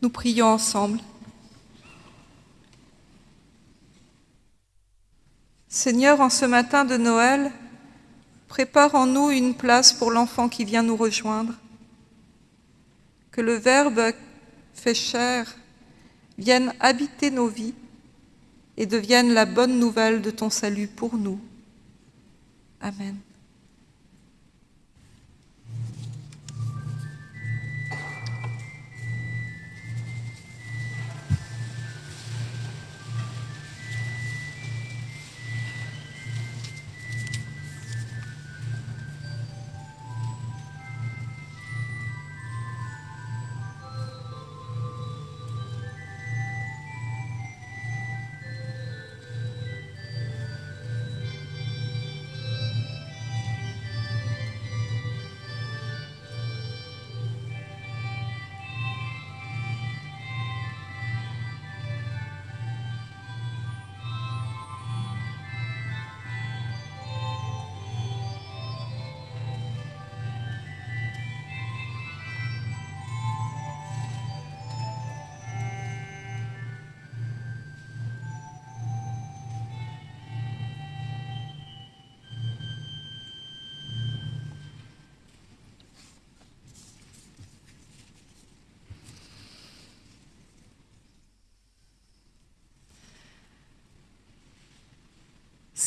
Nous prions ensemble. Seigneur, en ce matin de Noël, prépare en nous une place pour l'enfant qui vient nous rejoindre. Que le Verbe fait chair vienne habiter nos vies et devienne la bonne nouvelle de ton salut pour nous. Amen.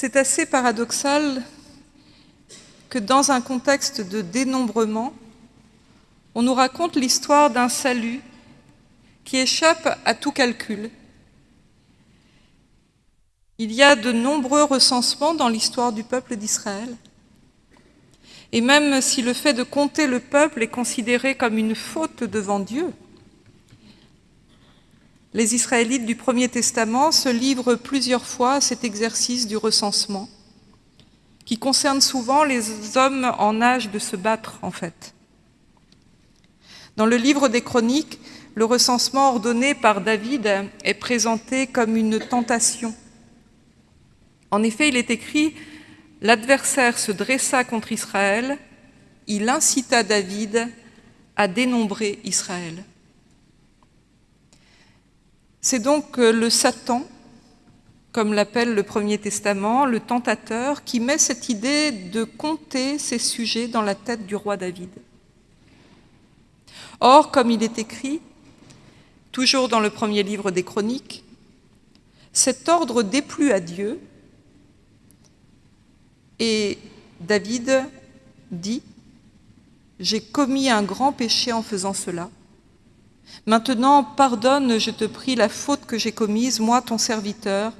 C'est assez paradoxal que dans un contexte de dénombrement, on nous raconte l'histoire d'un salut qui échappe à tout calcul. Il y a de nombreux recensements dans l'histoire du peuple d'Israël. Et même si le fait de compter le peuple est considéré comme une faute devant Dieu, les Israélites du Premier Testament se livrent plusieurs fois à cet exercice du recensement, qui concerne souvent les hommes en âge de se battre, en fait. Dans le livre des Chroniques, le recensement ordonné par David est présenté comme une tentation. En effet, il est écrit « L'adversaire se dressa contre Israël, il incita David à dénombrer Israël ». C'est donc euh, le Satan, comme l'appelle le Premier Testament, le tentateur, qui met cette idée de compter ses sujets dans la tête du roi David. Or, comme il est écrit, toujours dans le premier livre des Chroniques, cet ordre déplut à Dieu et David dit « J'ai commis un grand péché en faisant cela. Maintenant, pardonne, je te prie, la faute que j'ai commise, moi, ton serviteur,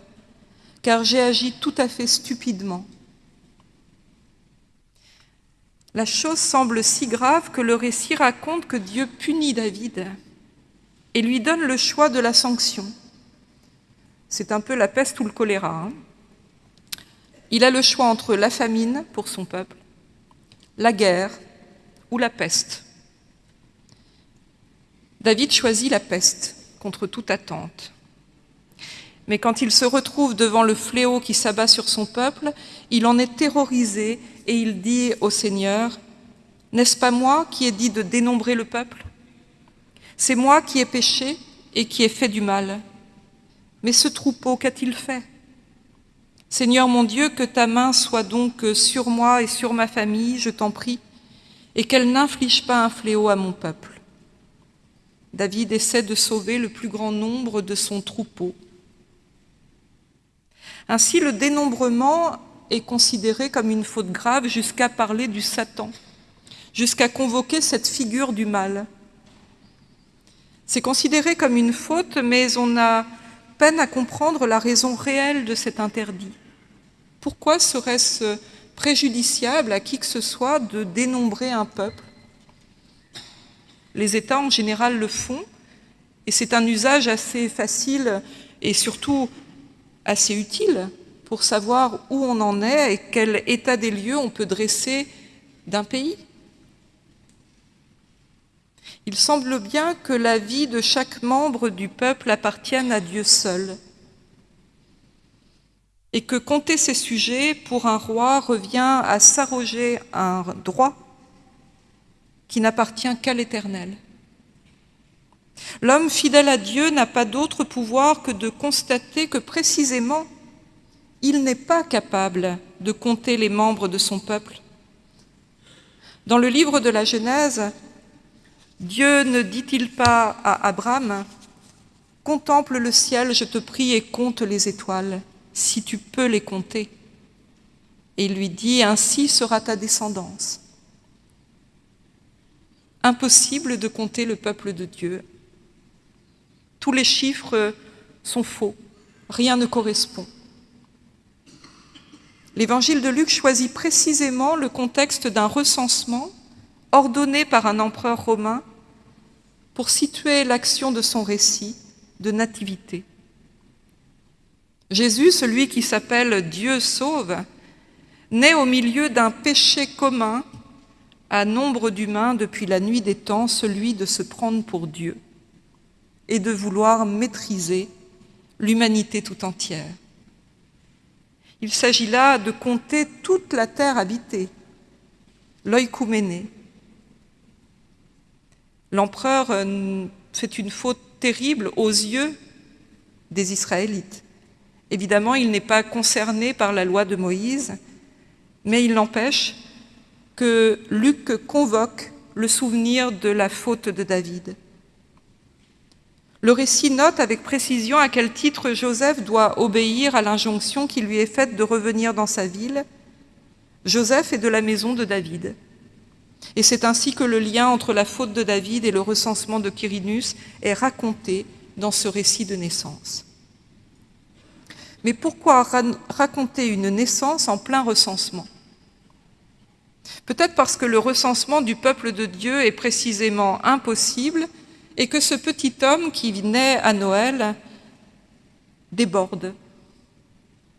car j'ai agi tout à fait stupidement. La chose semble si grave que le récit raconte que Dieu punit David et lui donne le choix de la sanction. C'est un peu la peste ou le choléra. Hein. Il a le choix entre la famine pour son peuple, la guerre ou la peste. David choisit la peste contre toute attente. Mais quand il se retrouve devant le fléau qui s'abat sur son peuple, il en est terrorisé et il dit au Seigneur, « N'est-ce pas moi qui ai dit de dénombrer le peuple? C'est moi qui ai péché et qui ai fait du mal. Mais ce troupeau, qu'a-t-il fait? Seigneur mon Dieu, que ta main soit donc sur moi et sur ma famille, je t'en prie, et qu'elle n'inflige pas un fléau à mon peuple. David essaie de sauver le plus grand nombre de son troupeau. Ainsi, le dénombrement est considéré comme une faute grave jusqu'à parler du Satan, jusqu'à convoquer cette figure du mal. C'est considéré comme une faute, mais on a peine à comprendre la raison réelle de cet interdit. Pourquoi serait-ce préjudiciable à qui que ce soit de dénombrer un peuple? Les États, en général, le font, et c'est un usage assez facile et surtout assez utile pour savoir où on en est et quel état des lieux on peut dresser d'un pays. Il semble bien que la vie de chaque membre du peuple appartienne à Dieu seul et que compter ses sujets pour un roi revient à s'arroger un droit qui n'appartient qu'à l'Éternel. L'homme fidèle à Dieu n'a pas d'autre pouvoir que de constater que précisément, il n'est pas capable de compter les membres de son peuple. Dans le livre de la Genèse, Dieu ne dit-il pas à Abraham « Contemple le ciel, je te prie, et compte les étoiles, si tu peux les compter. » Et il lui dit « Ainsi sera ta descendance. » Impossible de compter le peuple de Dieu. Tous les chiffres sont faux, rien ne correspond. L'évangile de Luc choisit précisément le contexte d'un recensement ordonné par un empereur romain pour situer l'action de son récit de nativité. Jésus, celui qui s'appelle Dieu sauve, naît au milieu d'un péché commun à nombre d'humains depuis la nuit des temps, celui de se prendre pour Dieu et de vouloir maîtriser l'humanité tout entière. Il s'agit là de compter toute la terre habitée, l'oïkouméné. L'empereur euh, fait une faute terrible aux yeux des Israélites. Évidemment, il n'est pas concerné par la loi de Moïse, mais il n'empêche que Luc convoque le souvenir de la faute de David. Le récit note avec précision à quel titre Joseph doit obéir à l'injonction qui lui est faite de revenir dans sa ville. Joseph est de la maison de David. Et c'est ainsi que le lien entre la faute de David et le recensement de Quirinus est raconté dans ce récit de naissance. Mais pourquoi raconter une naissance en plein recensement? Peut-être parce que le recensement du peuple de Dieu est précisément impossible et que ce petit homme qui naît à Noël déborde.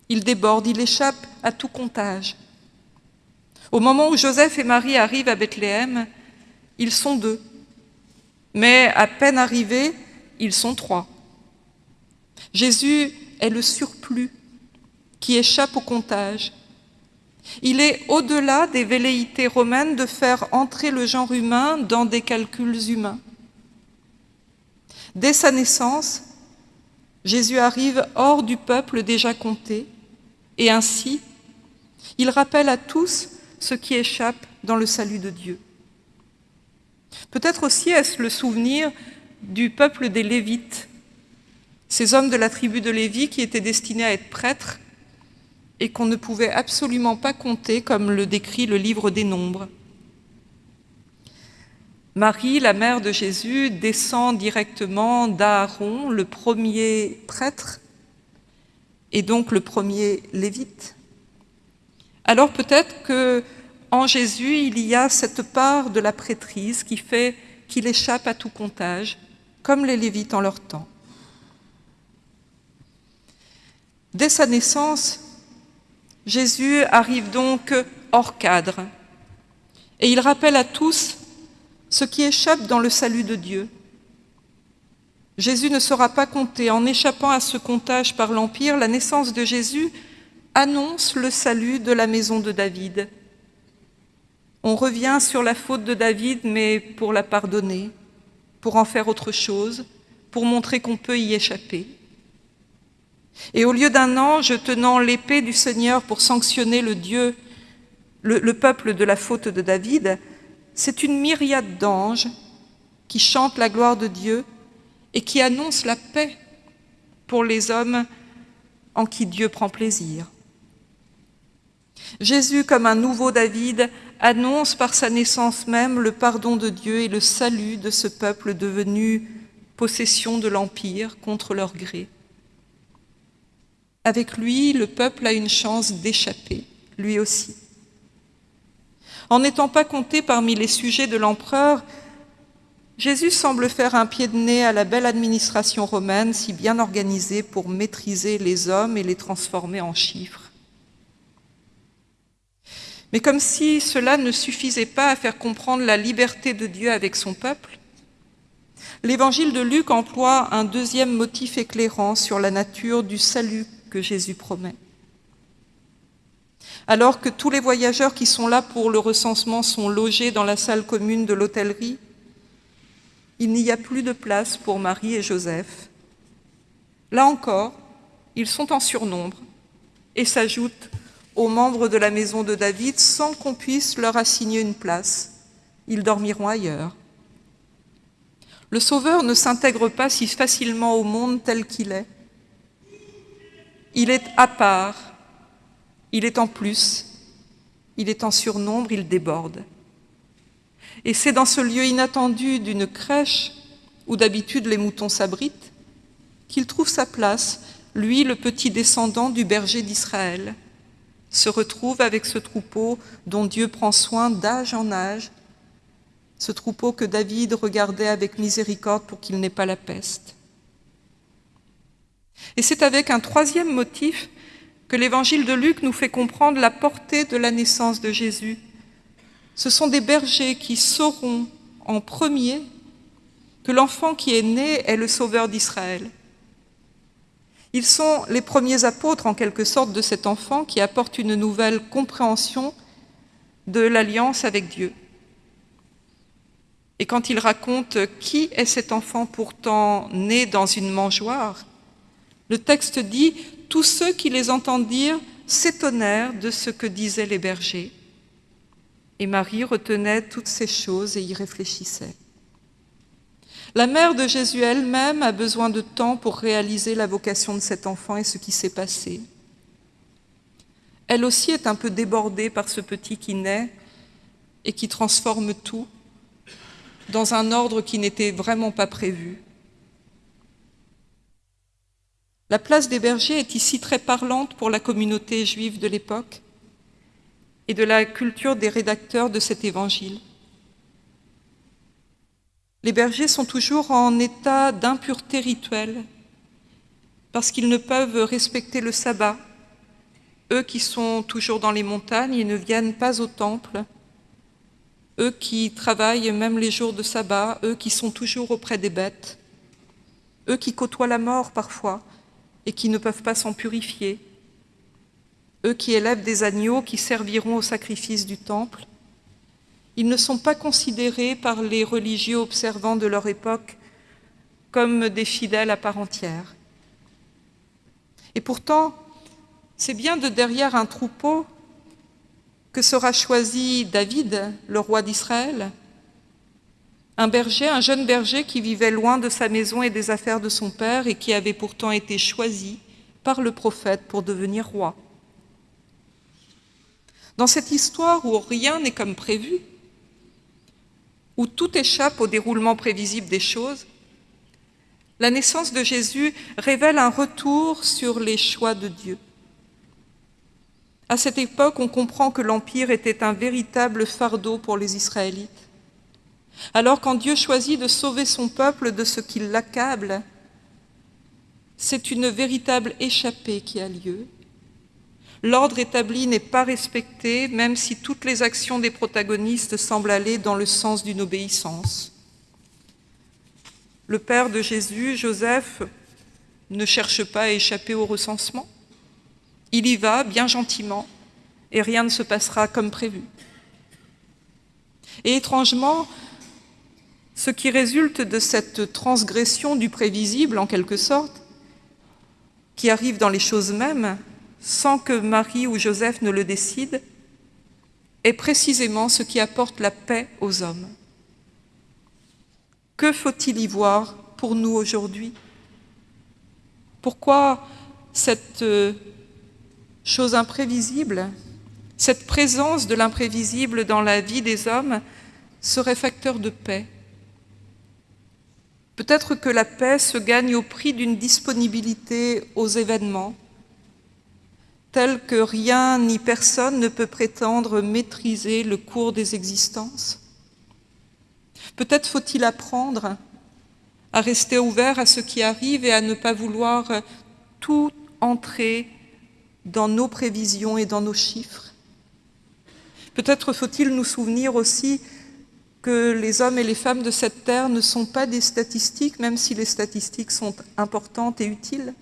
Il déborde, il échappe à tout comptage. Au moment où Joseph et Marie arrivent à Bethléem, ils sont deux. Mais à peine arrivés, ils sont trois. Jésus est le surplus qui échappe au comptage. Il est au-delà des velléités romaines de faire entrer le genre humain dans des calculs humains. Dès sa naissance, Jésus arrive hors du peuple déjà compté, et ainsi, il rappelle à tous ce qui échappe dans le salut de Dieu. Peut-être aussi est-ce le souvenir du peuple des Lévites, ces hommes de la tribu de Lévi qui étaient destinés à être prêtres et qu'on ne pouvait absolument pas compter comme le décrit le livre des Nombres. Marie, la mère de Jésus, descend directement d'Aaron, le premier prêtre, et donc le premier lévite. Alors peut-être que en Jésus, il y a cette part de la prêtrise qui fait qu'il échappe à tout comptage, comme les lévites en leur temps. Dès sa naissance, Jésus arrive donc hors cadre, et il rappelle à tous ce qui échappe dans le salut de Dieu. Jésus ne sera pas compté. En échappant à ce comptage par l'Empire, la naissance de Jésus annonce le salut de la maison de David. On revient sur la faute de David, mais pour la pardonner, pour en faire autre chose, pour montrer qu'on peut y échapper. Et au lieu d'un ange tenant l'épée du Seigneur pour sanctionner le Dieu, le, le peuple de la faute de David, c'est une myriade d'anges qui chantent la gloire de Dieu et qui annoncent la paix pour les hommes en qui Dieu prend plaisir. Jésus, comme un nouveau David, annonce par sa naissance même le pardon de Dieu et le salut de ce peuple devenu possession de l'Empire contre leur gré. Avec lui, le peuple a une chance d'échapper, lui aussi. En n'étant pas compté parmi les sujets de l'empereur, Jésus semble faire un pied de nez à la belle administration romaine si bien organisée pour maîtriser les hommes et les transformer en chiffres. Mais comme si cela ne suffisait pas à faire comprendre la liberté de Dieu avec son peuple, l'évangile de Luc emploie un deuxième motif éclairant sur la nature du salut que Jésus promet. Alors que tous les voyageurs qui sont là pour le recensement sont logés dans la salle commune de l'hôtellerie, il n'y a plus de place pour Marie et Joseph. Là encore, ils sont en surnombre et s'ajoutent aux membres de la maison de David sans qu'on puisse leur assigner une place. Ils dormiront ailleurs. Le Sauveur ne s'intègre pas si facilement au monde tel qu'il est. Il est à part, il est en plus, il est en surnombre, il déborde. Et c'est dans ce lieu inattendu d'une crèche, où d'habitude les moutons s'abritent, qu'il trouve sa place, lui, le petit descendant du berger d'Israël, se retrouve avec ce troupeau dont Dieu prend soin d'âge en âge, ce troupeau que David regardait avec miséricorde pour qu'il n'ait pas la peste. Et c'est avec un troisième motif que l'évangile de Luc nous fait comprendre la portée de la naissance de Jésus. Ce sont des bergers qui sauront en premier que l'enfant qui est né est le sauveur d'Israël. Ils sont les premiers apôtres, en quelque sorte, de cet enfant qui apporte une nouvelle compréhension de l'alliance avec Dieu. Et quand ils racontent qui est cet enfant pourtant né dans une mangeoire, le texte dit « Tous ceux qui les entendirent s'étonnèrent de ce que disaient les bergers. » Et Marie retenait toutes ces choses et y réfléchissait. La mère de Jésus elle-même a besoin de temps pour réaliser la vocation de cet enfant et ce qui s'est passé. Elle aussi est un peu débordée par ce petit qui naît et qui transforme tout dans un ordre qui n'était vraiment pas prévu. La place des bergers est ici très parlante pour la communauté juive de l'époque et de la culture des rédacteurs de cet évangile. Les bergers sont toujours en état d'impureté rituelle parce qu'ils ne peuvent respecter le sabbat. Eux qui sont toujours dans les montagnes et ne viennent pas au temple, eux qui travaillent même les jours de sabbat, eux qui sont toujours auprès des bêtes, eux qui côtoient la mort parfois, et qui ne peuvent pas s'en purifier, eux qui élèvent des agneaux qui serviront au sacrifice du temple, ils ne sont pas considérés par les religieux observants de leur époque comme des fidèles à part entière. Et pourtant, c'est bien de derrière un troupeau que sera choisi David, le roi d'Israël, un berger, un jeune berger qui vivait loin de sa maison et des affaires de son père et qui avait pourtant été choisi par le prophète pour devenir roi. Dans cette histoire où rien n'est comme prévu, où tout échappe au déroulement prévisible des choses, la naissance de Jésus révèle un retour sur les choix de Dieu. À cette époque, on comprend que l'Empire était un véritable fardeau pour les Israélites. Alors quand Dieu choisit de sauver son peuple de ce qui l'accable, c'est une véritable échappée qui a lieu. L'ordre établi n'est pas respecté, même si toutes les actions des protagonistes semblent aller dans le sens d'une obéissance. Le père de Jésus, Joseph, ne cherche pas à échapper au recensement. Il y va bien gentiment et rien ne se passera comme prévu. Et étrangement, ce qui résulte de cette transgression du prévisible, en quelque sorte, qui arrive dans les choses mêmes, sans que Marie ou Joseph ne le décident, est précisément ce qui apporte la paix aux hommes. Que faut-il y voir pour nous aujourd'hui? Pourquoi cette euh, chose imprévisible, cette présence de l'imprévisible dans la vie des hommes serait facteur de paix? Peut-être que la paix se gagne au prix d'une disponibilité aux événements, telle que rien ni personne ne peut prétendre maîtriser le cours des existences. Peut-être faut-il apprendre à rester ouvert à ce qui arrive et à ne pas vouloir tout entrer dans nos prévisions et dans nos chiffres. Peut-être faut-il nous souvenir aussi que les hommes et les femmes de cette terre ne sont pas des statistiques, même si les statistiques sont importantes et utiles.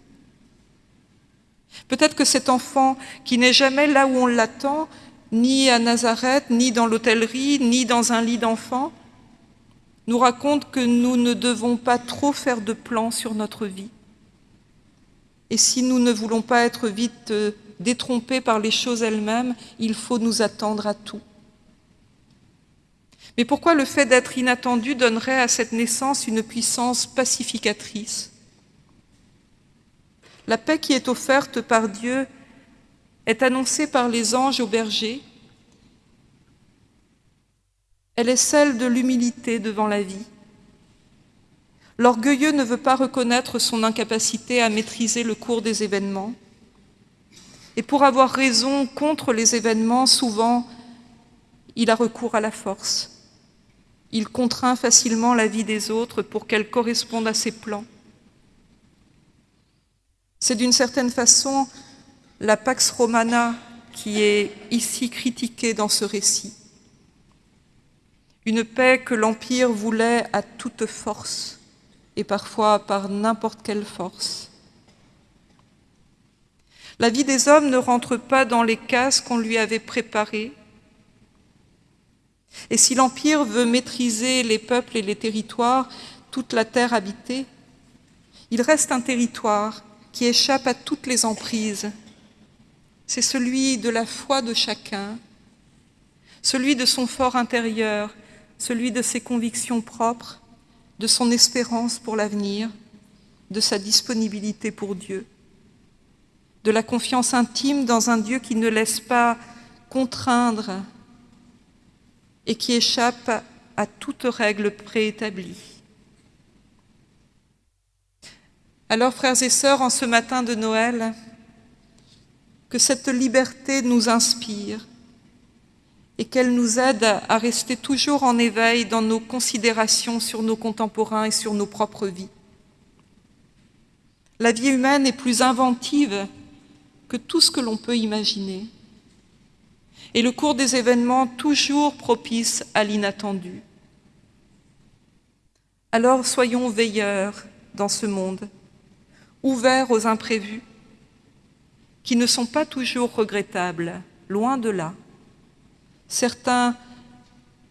Peut-être que cet enfant qui n'est jamais là où on l'attend, ni à Nazareth, ni dans l'hôtellerie, ni dans un lit d'enfant, nous raconte que nous ne devons pas trop faire de plans sur notre vie. Et si nous ne voulons pas être vite euh, détrompés par les choses elles-mêmes, il faut nous attendre à tout. Mais pourquoi le fait d'être inattendu donnerait à cette naissance une puissance pacificatrice? La paix qui est offerte par Dieu est annoncée par les anges au berger. Elle est celle de l'humilité devant la vie. L'orgueilleux ne veut pas reconnaître son incapacité à maîtriser le cours des événements. Et pour avoir raison contre les événements, souvent, il a recours à la force. Il contraint facilement la vie des autres pour qu'elle corresponde à ses plans. C'est d'une certaine façon la Pax Romana qui est ici critiquée dans ce récit. Une paix que l'Empire voulait à toute force et parfois par n'importe quelle force. La vie des hommes ne rentre pas dans les cases qu'on lui avait préparées, et si l'Empire veut maîtriser les peuples et les territoires, toute la terre habitée, il reste un territoire qui échappe à toutes les emprises. C'est celui de la foi de chacun, celui de son fort intérieur, celui de ses convictions propres, de son espérance pour l'avenir, de sa disponibilité pour Dieu, de la confiance intime dans un Dieu qui ne laisse pas contraindre et qui échappe à toute règle préétablie. Alors, frères et sœurs, en ce matin de Noël, que cette liberté nous inspire et qu'elle nous aide à rester toujours en éveil dans nos considérations sur nos contemporains et sur nos propres vies. La vie humaine est plus inventive que tout ce que l'on peut imaginer et le cours des événements toujours propice à l'inattendu. Alors soyons veilleurs dans ce monde, ouverts aux imprévus, qui ne sont pas toujours regrettables, loin de là. Certains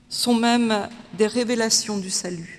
sont même des révélations du salut.